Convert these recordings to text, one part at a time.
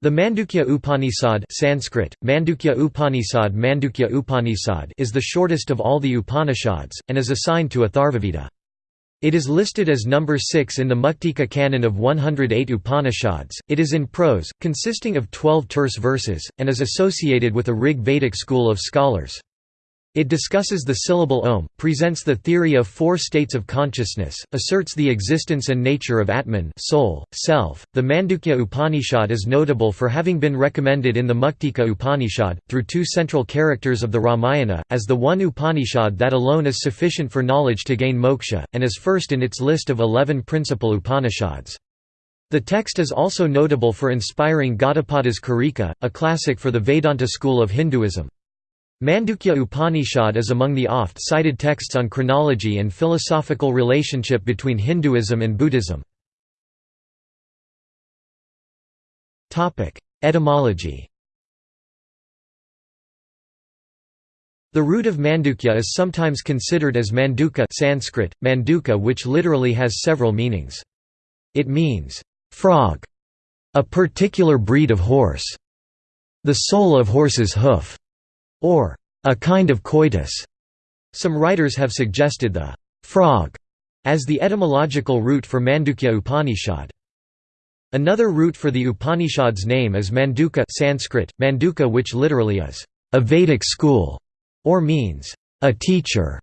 The Mandukya Upanishad Sanskrit, Mandukya Upanishad Mandukya Upanishad is the shortest of all the Upanishads, and is assigned to Atharvaveda. It is listed as number 6 in the Muktika canon of 108 Upanishads. It is in prose, consisting of 12 terse verses, and is associated with a Rig Vedic school of scholars. It discusses the syllable Om, presents the theory of four states of consciousness, asserts the existence and nature of Atman soul, self. .The Mandukya Upanishad is notable for having been recommended in the Muktika Upanishad, through two central characters of the Ramayana, as the one Upanishad that alone is sufficient for knowledge to gain moksha, and is first in its list of eleven principal Upanishads. The text is also notable for inspiring Gaudapada's Karika, a classic for the Vedanta school of Hinduism. Mandukya Upanishad is among the oft-cited texts on chronology and philosophical relationship between Hinduism and Buddhism. Etymology The root of Mandukya is sometimes considered as Manduka Sanskrit, Manduka which literally has several meanings. It means, "...frog", a particular breed of horse, the sole of horse's hoof, or a kind of coitus. Some writers have suggested the frog as the etymological root for Mandukya Upanishad. Another root for the Upanishad's name is Manduka Sanskrit, Manduka which literally is a Vedic school, or means a teacher.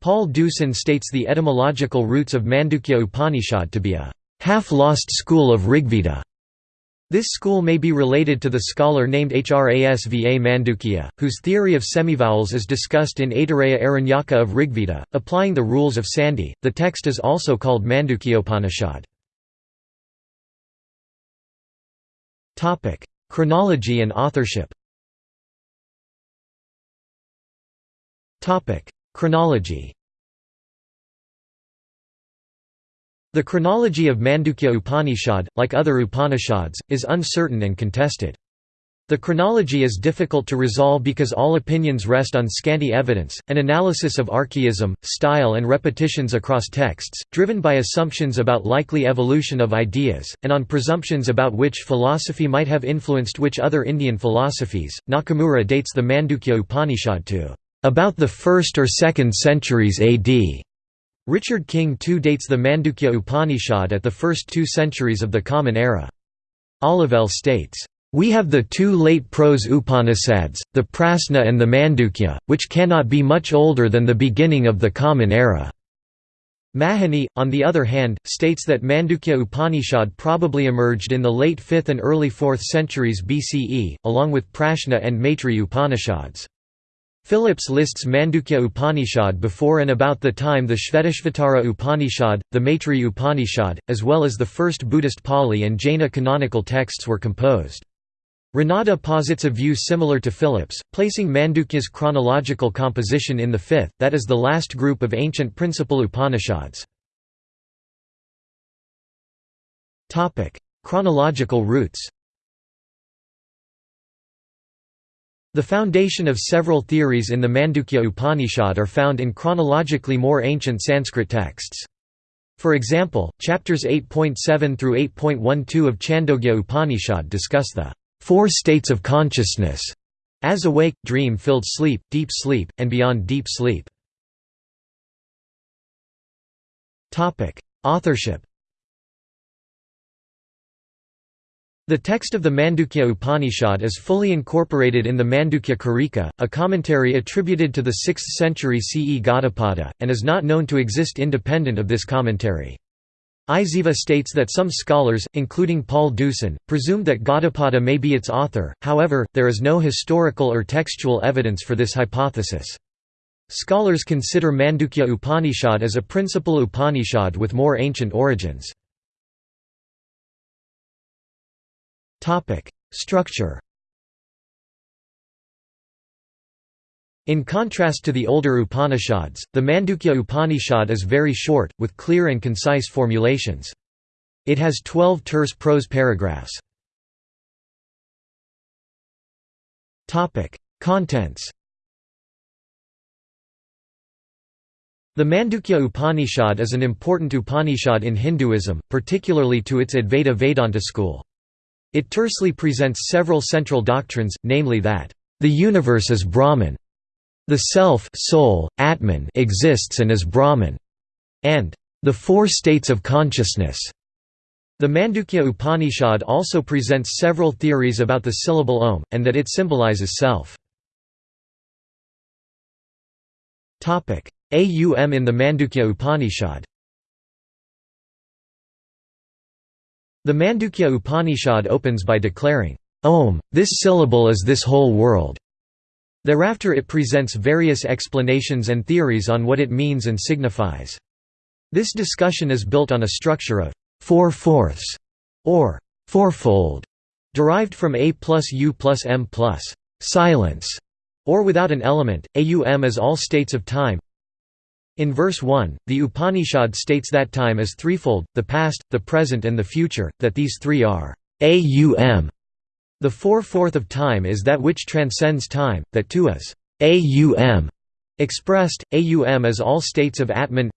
Paul Deussen states the etymological roots of Mandukya Upanishad to be a half-lost school of Rigveda. This school may be related to the scholar named Hrasva Mandukya, whose theory of semivowels is discussed in Aitareya Aranyaka of Rigveda, applying the rules of Sandhi. The text is also called Mandukyopanishad. Topic: Chronology and authorship. Topic: Chronology. The chronology of Mandukya Upanishad, like other Upanishads, is uncertain and contested. The chronology is difficult to resolve because all opinions rest on scanty evidence, an analysis of archaism, style and repetitions across texts, driven by assumptions about likely evolution of ideas, and on presumptions about which philosophy might have influenced which other Indian philosophies. Nakamura dates the Mandukya Upanishad to about the 1st or 2nd centuries AD. Richard King too dates the Mandukya Upanishad at the first two centuries of the Common Era. Olivelle states, "...we have the two late prose Upanishads, the Prasna and the Mandukya, which cannot be much older than the beginning of the Common Era." Mahony, on the other hand, states that Mandukya Upanishad probably emerged in the late 5th and early 4th centuries BCE, along with Prashna and Maitri Upanishads. Phillips lists Mandukya Upanishad before and about the time the Shvetashvatara Upanishad, the Maitri Upanishad, as well as the first Buddhist Pali and Jaina canonical texts were composed. Ranade posits a view similar to Phillips, placing Mandukya's chronological composition in the fifth, that is the last group of ancient principal Upanishads. Chronological roots The foundation of several theories in the Mandukya Upanishad are found in chronologically more ancient Sanskrit texts. For example, chapters 8.7 through 8.12 of Chandogya Upanishad discuss the four states of consciousness as awake, dream-filled sleep, deep sleep, and beyond deep sleep. Authorship The text of the Mandukya Upanishad is fully incorporated in the Mandukya Karika, a commentary attributed to the 6th century CE Gaudapada, and is not known to exist independent of this commentary. Isaeva states that some scholars, including Paul Deussen, presume that Gaudapada may be its author, however, there is no historical or textual evidence for this hypothesis. Scholars consider Mandukya Upanishad as a principal Upanishad with more ancient origins. Topic: Structure. In contrast to the older Upanishads, the Mandukya Upanishad is very short, with clear and concise formulations. It has 12 terse prose paragraphs. Contents The Mandukya Upanishad is an important Upanishad in Hinduism, particularly to its Advaita Vedanta school. It tersely presents several central doctrines, namely that, "...the universe is Brahman", "...the self soul, Atman exists and is Brahman", and "...the four states of consciousness". The Mandukya Upanishad also presents several theories about the syllable Om, and that it symbolizes self. Aum in the Mandukya Upanishad The Mandukya Upanishad opens by declaring, Om, this syllable is this whole world. Thereafter it presents various explanations and theories on what it means and signifies. This discussion is built on a structure of four-fourths, or fourfold, derived from A plus U plus M plus silence, or without an element, aum is all states of time, in verse 1, the Upanishad states that time is threefold, the past, the present and the future, that these three are aum. The four-fourth of time is that which transcends time, that too is aum. Expressed, aum as all states of Atman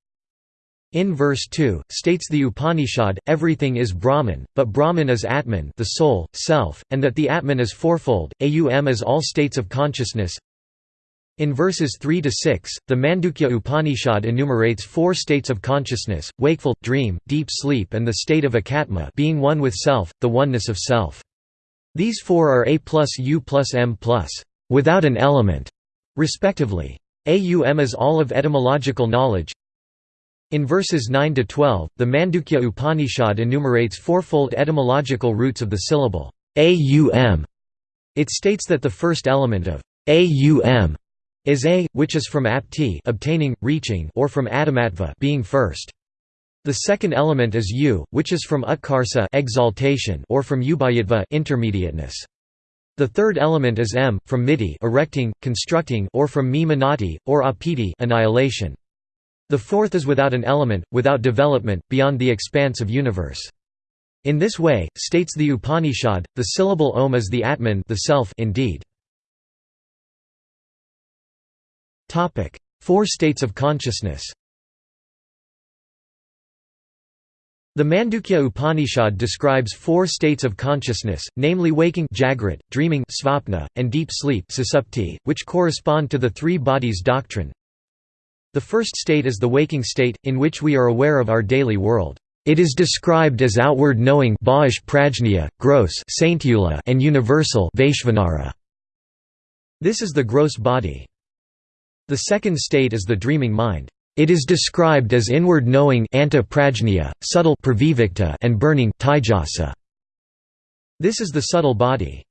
in verse 2, states the Upanishad, everything is Brahman, but Brahman is Atman the soul, self, and that the Atman is fourfold, aum as all states of consciousness in verses 3 to 6, the Mandukya Upanishad enumerates four states of consciousness: wakeful, dream, deep sleep, and the state of ekatma, being one with self, the oneness of self. These four are A plus U plus M plus without an element, respectively. Aum is all of etymological knowledge. In verses 9 to 12, the Mandukya Upanishad enumerates fourfold etymological roots of the syllable aum. It states that the first element of aum is a, which is from apti obtaining, reaching or from adamatva being first. The second element is u, which is from utkarsa exaltation or from ubhayatva intermediateness. The third element is m, from miti erecting, constructing or from mi manati, or apiti annihilation. The fourth is without an element, without development, beyond the expanse of universe. In this way, states the Upanishad, the syllable om is the Atman the self indeed. Four states of consciousness The Mandukya Upanishad describes four states of consciousness, namely waking Jagrat, dreaming svapna, and deep sleep susupti, which correspond to the three bodies doctrine. The first state is the waking state, in which we are aware of our daily world. It is described as outward knowing prajna, gross and universal This is the gross body. The second state is the dreaming mind. It is described as inward knowing subtle and burning This is the subtle body.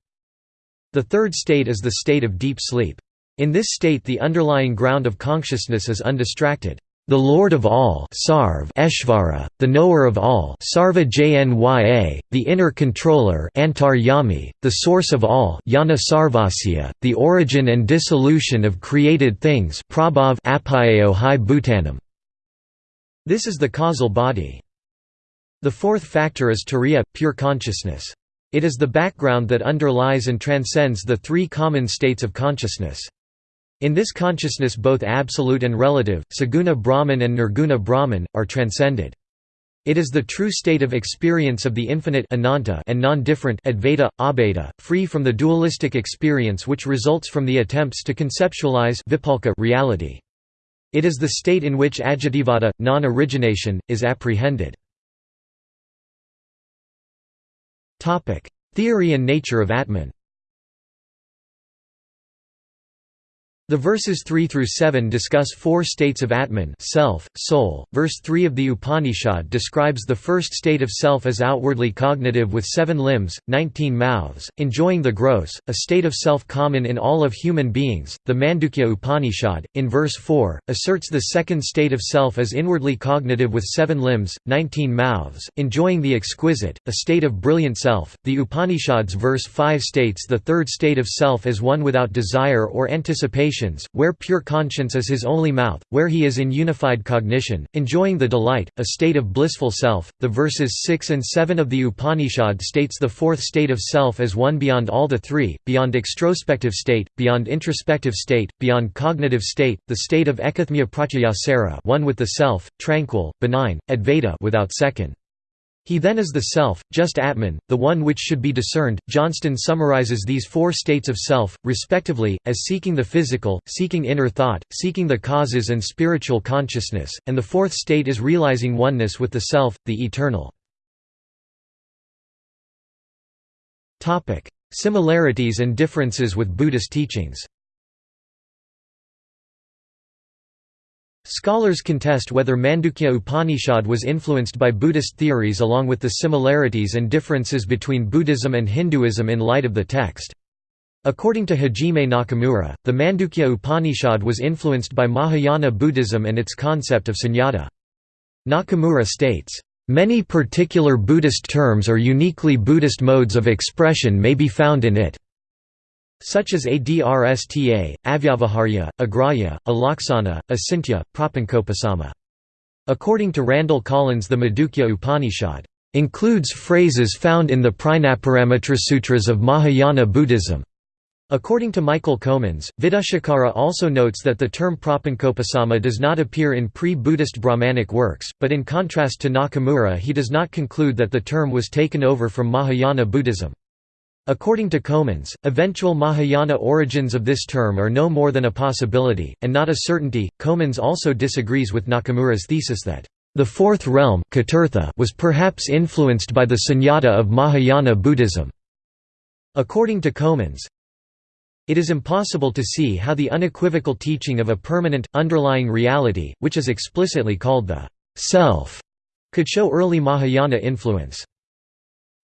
The third state is the state of deep sleep. In this state the underlying ground of consciousness is undistracted. The Lord of all Sarv Eshvara, the knower of all Sarva Jnya, the inner controller Antaryami, the source of all Yana Sarvasya, the origin and dissolution of created things Prabhav Apayaohai Bhutanam. This is the causal body. The fourth factor is turiya, pure consciousness. It is the background that underlies and transcends the three common states of consciousness. In this consciousness both absolute and relative, saguna Brahman and nirguna Brahman, are transcended. It is the true state of experience of the infinite ananta and non-different advaita, abheda, free from the dualistic experience which results from the attempts to conceptualize vikalpa reality. It is the state in which ajativada, non-origination, is apprehended. Theory and nature of Atman The verses 3 through 7 discuss four states of Atman, self, soul. Verse 3 of the Upanishad describes the first state of self as outwardly cognitive with seven limbs, 19 mouths, enjoying the gross, a state of self common in all of human beings. The Mandukya Upanishad, in verse 4, asserts the second state of self as inwardly cognitive with seven limbs, 19 mouths, enjoying the exquisite, a state of brilliant self. The Upanishad's verse 5 states the third state of self as one without desire or anticipation where pure conscience is his only mouth, where he is in unified cognition, enjoying the delight, a state of blissful self. The verses 6 and 7 of the Upanishad states the fourth state of self as one beyond all the three, beyond extrospective state, beyond introspective state, beyond cognitive state, the state of ekathmya pratyayasara one with the self, tranquil, benign, advaita without second. He then is the self, just Atman, the one which should be discerned. Johnston summarizes these four states of self, respectively, as seeking the physical, seeking inner thought, seeking the causes and spiritual consciousness, and the fourth state is realizing oneness with the self, the eternal. Similarities and differences with Buddhist teachings Scholars contest whether Mandukya Upanishad was influenced by Buddhist theories along with the similarities and differences between Buddhism and Hinduism in light of the text. According to Hajime Nakamura, the Mandukya Upanishad was influenced by Mahayana Buddhism and its concept of sunyata. Nakamura states, "...many particular Buddhist terms or uniquely Buddhist modes of expression may be found in it." Such as Adrsta, Avyavaharya, Agraya, Alaksana, Asintya, Prapankopisama. According to Randall Collins the Mandukya Upanishad includes phrases found in the Prajnaparamita Sutras of Mahayana Buddhism. According to Michael Comans, Vidhushekhara also notes that the term Prapankopisama does not appear in pre-Buddhist Brahmanic works, but in contrast to Nakamura he does not conclude that the term was taken over from Mahayana Buddhism. According to Comans, eventual Mahayana origins of this term are no more than a possibility, and not a certainty. Comans also disagrees with Nakamura's thesis that the fourth realm was perhaps influenced by the sunyata of Mahayana Buddhism. According to Comans, it is impossible to see how the unequivocal teaching of a permanent, underlying reality, which is explicitly called the self, could show early Mahayana influence.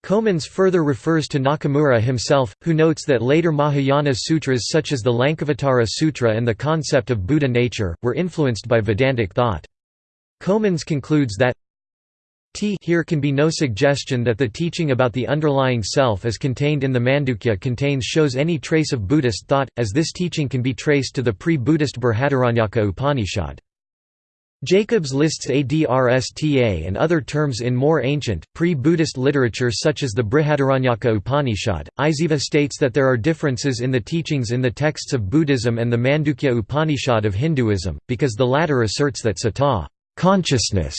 Comans further refers to Nakamura himself, who notes that later Mahayana sutras such as the Lankavatara Sutra and the concept of Buddha nature, were influenced by Vedantic thought. Comans concludes that T here can be no suggestion that the teaching about the underlying self as contained in the Mandukya contains shows any trace of Buddhist thought, as this teaching can be traced to the pre-Buddhist Brihadaranyaka Upanishad. Jacobs lists Adrsta and other terms in more ancient, pre-Buddhist literature such as the Brihadaranyaka Upanishad. Isaeva states that there are differences in the teachings in the texts of Buddhism and the Mandukya Upanishad of Hinduism, because the latter asserts that sata consciousness",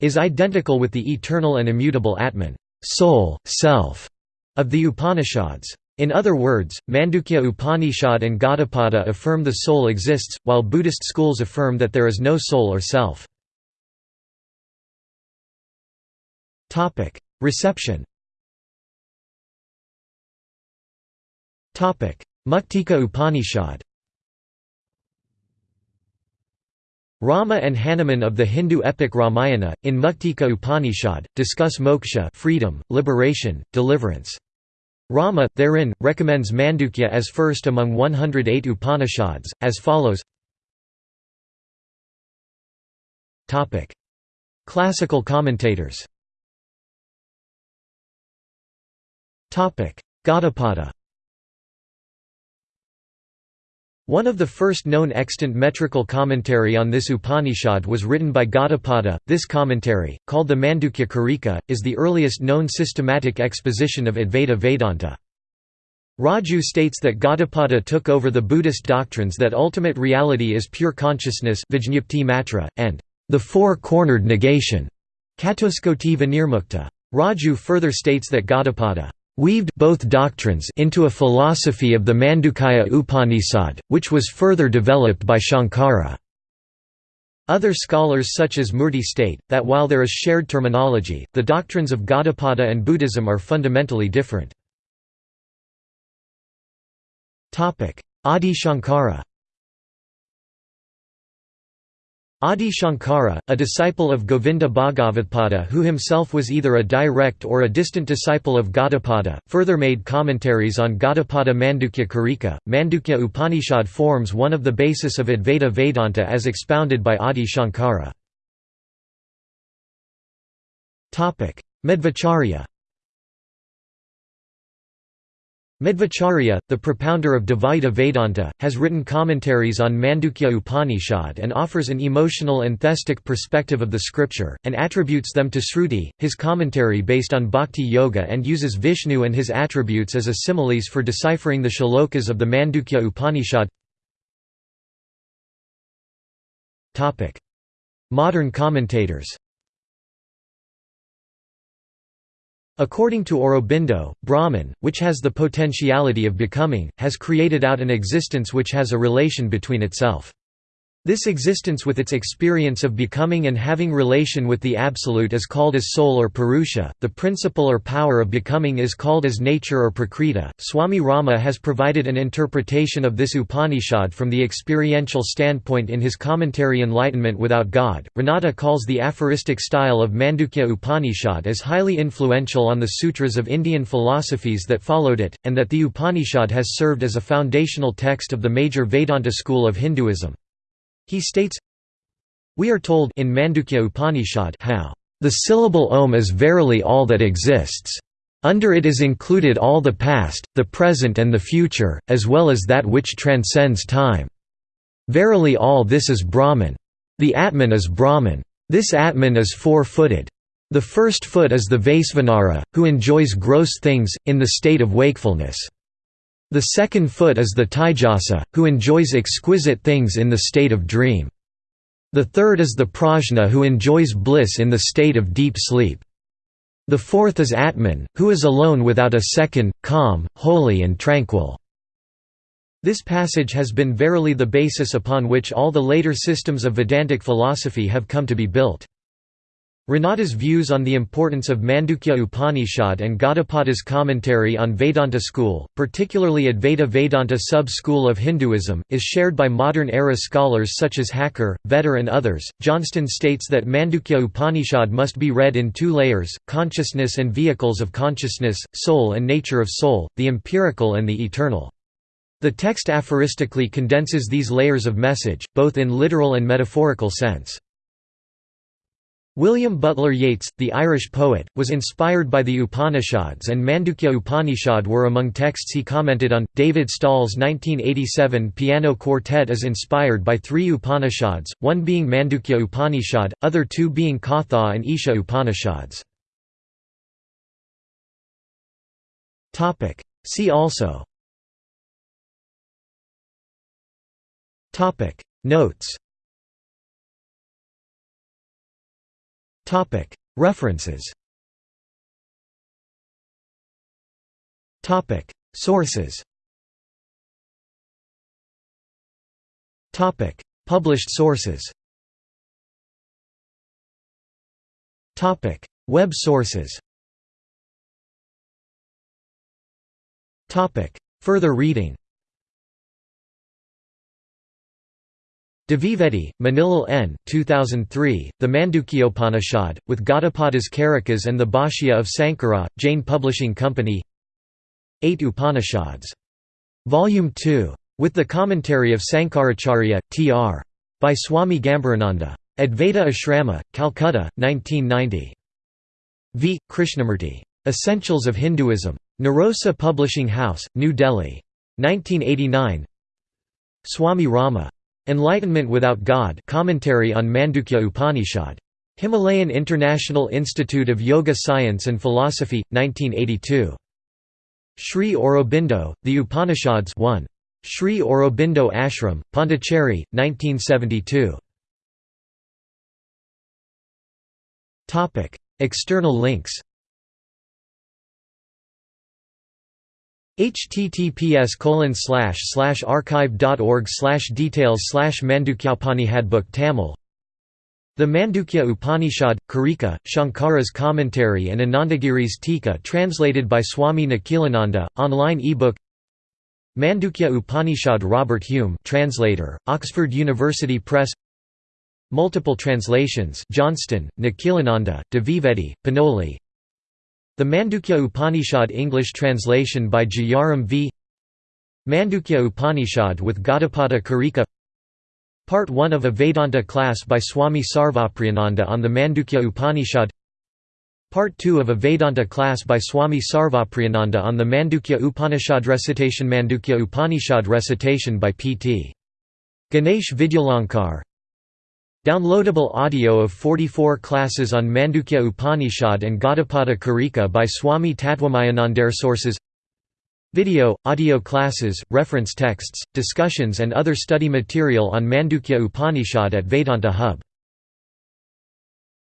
is identical with the eternal and immutable Atman soul, self", of the Upanishads. In other words, Mandukya Upanishad and Gaudapada affirm the soul exists, while Buddhist schools affirm that there is no soul or self. Reception Muktika Upanishad Rama and Hanuman of the Hindu epic Ramayana, in Muktika Upanishad, discuss moksha freedom, liberation, deliverance. Rama, therein, recommends Mandukya as first among 108 Upanishads, as follows. Classical commentators. Gaudapada One of the first known extant metrical commentary on this Upanishad was written by Gaudapada. This commentary, called the Mandukya Karika, is the earliest known systematic exposition of Advaita Vedanta. Raju states that Gaudapada took over the Buddhist doctrines that ultimate reality is pure consciousness and the four-cornered negation Raju further states that Gaudapada weaved both doctrines into a philosophy of the Mandukya Upanishad, which was further developed by Shankara. Other scholars such as Murti state, that while there is shared terminology, the doctrines of Gaudapada and Buddhism are fundamentally different. Adi Shankara Adi Shankara, a disciple of Govinda Bhagavatpada who himself was either a direct or a distant disciple of Gaudapada, further made commentaries on Gaudapada Mandukya Karika. Mandukya Upanishad forms one of the basis of Advaita Vedanta as expounded by Adi Shankara. Madhvacharya Madhvacharya, the propounder of Dvaita Vedanta, has written commentaries on Mandukya Upanishad and offers an emotional and theistic perspective of the scripture, and attributes them to Sruti, his commentary based on Bhakti Yoga and uses Vishnu and his attributes as a similes for deciphering the shlokas of the Mandukya Upanishad. Modern commentators According to Aurobindo, Brahman, which has the potentiality of becoming, has created out an existence which has a relation between itself. This existence with its experience of becoming and having relation with the Absolute is called as soul or Purusha, the principle or power of becoming is called as nature or Prakriti. Swami Rama has provided an interpretation of this Upanishad from the experiential standpoint in his commentary Enlightenment Without God. Ranade calls the aphoristic style of Mandukya Upanishad as highly influential on the sutras of Indian philosophies that followed it, and that the Upanishad has served as a foundational text of the major Vedanta school of Hinduism. He states, We are told in Mandukya Upanishad how, "...the syllable Om is verily all that exists. Under it is included all the past, the present and the future, as well as that which transcends time. Verily all this is Brahman. The Atman is Brahman. This Atman is four-footed. The first foot is the Vaisvanara, who enjoys gross things, in the state of wakefulness. The second foot is the Taijasa, who enjoys exquisite things in the state of dream. The third is the Prajna who enjoys bliss in the state of deep sleep. The fourth is Atman, who is alone without a second, calm, holy and tranquil. This passage has been verily the basis upon which all the later systems of Vedantic philosophy have come to be built. Ranade's views on the importance of Mandukya Upanishad and Gaudapada's commentary on Vedanta school, particularly Advaita Vedanta sub-school of Hinduism, is shared by modern-era scholars such as Hacker, Vetter and others. Johnston states that Mandukya Upanishad must be read in two layers, consciousness and vehicles of consciousness, soul and nature of soul, the empirical and the eternal. The text aphoristically condenses these layers of message, both in literal and metaphorical sense. William Butler Yeats, the Irish poet, was inspired by the Upanishads and Mandukya Upanishad were among texts he commented on. David Stahl's 1987 piano quartet is inspired by three Upanishads, one being Mandukya Upanishad, other two being Katha and Isha Upanishads. See also Notes References. Sources. Topic. Published sources. Topic. Web sources. Topic. Further reading Dvivedi, Manilal N. 2003, The Mandukyopanishad, with Gaudapada's Karikas and the Bhashya of Sankara, Jain Publishing Company Eight Upanishads. Volume 2. With the commentary of Sankaracharya, Tr. By Swami Gambhirananda. Advaita Ashrama, Calcutta, 1990. V. Krishnamurti. Essentials of Hinduism. Narosa Publishing House, New Delhi. 1989 Swami Rama. Enlightenment Without God commentary on Mandukya Upanishad. Himalayan International Institute of Yoga Science and Philosophy, 1982. Sri Aurobindo, The Upanishads 1. Sri Aurobindo Ashram, Pondicherry, 1972. External links https colon archive.org slash details slash Mandukyapanihadbook Tamil The Mandukya Upanishad, Karika, Shankara's commentary and Anandagiri's Tika translated by Swami Nikhilananda, online ebook Mandukya Upanishad Robert Hume translator, Oxford University Press Multiple translations Johnston, Nikhilananda, Dvivedi, Panoli, the Mandukya Upanishad English translation by Jayaram v. Mandukya Upanishad with Gaudapada Karika Part 1 of a Vedanta class by Swami Sarvapriyananda on the Mandukya Upanishad Part 2 of a Vedanta class by Swami Sarvapriyananda on the Mandukya Upanishad recitation Mandukya Upanishad recitation by P.T. Ganesh Vidyalankar Downloadable audio of 44 classes on Mandukya Upanishad and Gaudapada Karika by Swami Tattvamayanandar Sources. Video, audio classes, reference texts, discussions and other study material on Mandukya Upanishad at Vedanta Hub